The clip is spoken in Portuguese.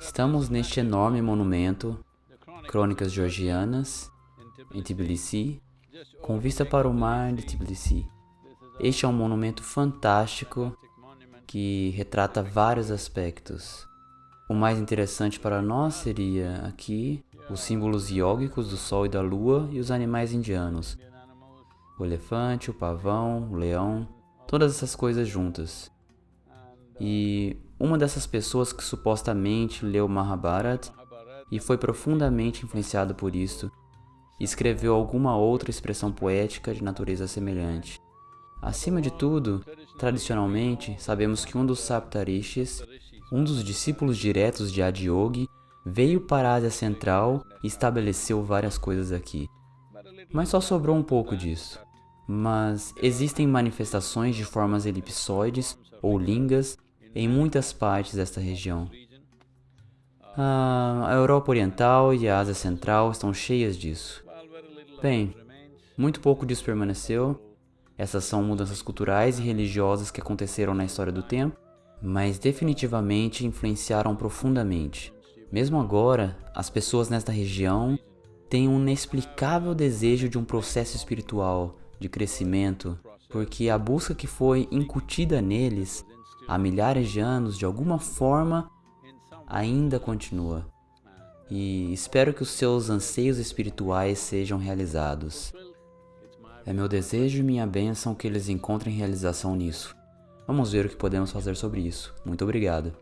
Estamos neste enorme monumento, Crônicas Georgianas, em Tbilisi, com vista para o mar de Tbilisi. Este é um monumento fantástico que retrata vários aspectos. O mais interessante para nós seria aqui os símbolos iógicos do Sol e da Lua e os animais indianos. O elefante, o pavão, o leão, todas essas coisas juntas. E uma dessas pessoas que supostamente leu Mahabharat e foi profundamente influenciado por isto, escreveu alguma outra expressão poética de natureza semelhante. Acima de tudo, tradicionalmente, sabemos que um dos Saptarishis, um dos discípulos diretos de Adiyogi, veio para a Ásia Central e estabeleceu várias coisas aqui. Mas só sobrou um pouco disso. Mas existem manifestações de formas elipsoides ou lingas em muitas partes desta região. a Europa Oriental e a Ásia Central estão cheias disso. Bem, muito pouco disso permaneceu, essas são mudanças culturais e religiosas que aconteceram na história do tempo, mas definitivamente influenciaram profundamente. Mesmo agora, as pessoas nesta região têm um inexplicável desejo de um processo espiritual, de crescimento, porque a busca que foi incutida neles há milhares de anos, de alguma forma, ainda continua. E espero que os seus anseios espirituais sejam realizados. É meu desejo e minha bênção que eles encontrem realização nisso. Vamos ver o que podemos fazer sobre isso. Muito obrigado.